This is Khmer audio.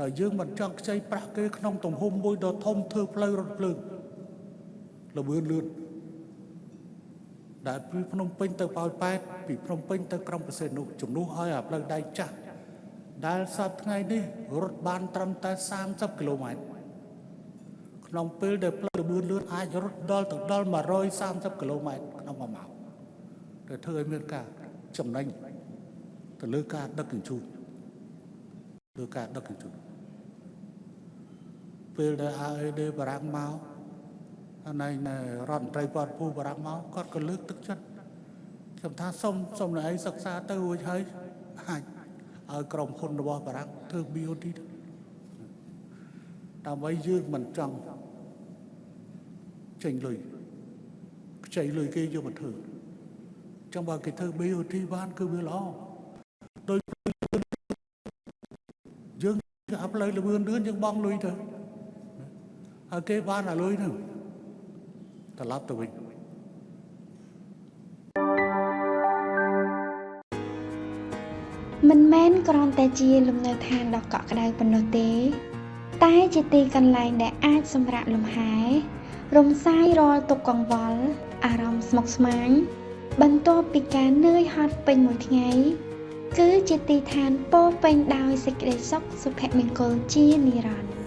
ដែលយើងមិនចង់ខ្ចីប្រាក់គេក្នុងទំហំមួយដ៏ធំធ្វើផ្លូវរថភ្លើងលឿនលឿនដែលពីភ្នំពេញទៅប៉ោយប៉ែតពីភ្នំពេញទៅក្រុងប្រសេនុជំនួសឲ្យអាផ្លូវដែកចាស់ដែលសប្តាហ៍ថ្ងៃនេះរត់បានត្រឹមតែ30គីឡូម៉ែត្រក្នុងពេលដែលផ្លូវលឿនលឿនអាចរត់ដល់ទៅដល់130គីឡូម៉ែត្រក្នុងមួយម៉ោងដែលធ្វើឲ្យមានការចំណេញទៅលើការដឹកជញ្ជូន លើការដឹកជញ្ជូនពេលដែល AED បារាំងមកអាណៃណែរដ្ឋមន្ត្រីពតភូបារាំងមកគាត់ក៏លើកទឹកចិត្តខ្ញុំថាសុំសុំណែឯងសិក្សាទៅរួចហើយអាចឲ្យក្រុមហ៊ុនរបស់បារាំងធ្វើ BOT ទៅដើម្បីយើងមិនចង់ចេញលុយខ្ចីលុយគេយកមកធ្វើចង់បើគេធ្វើ BOT បានគឺវាល្អដោយ យើងអាប់លើលឿនលឿនយើងបងលុយទៅហើយគេបានអាលុយហ្នឹងត្រឡប់ទៅវិញមិនមែនគ្រាន់តែជាលំនៅឋានដ៏កក់ក្ដៅប៉ុណ្ណោះទេ តែជាទីកន្លែងដែលអាចសម្រាកលំហែរំសាយរាល់ទុក្ខកង្វល់អារម្មណ៍ស្មុគស្មាញបន្ទាប់ពីការនឿយហត់ពេញមួយថ្ងៃ គឺជាទីឋានពោរពេញដោយសេចក្តីសុខសុភមង្គលជានិរន្តរ៍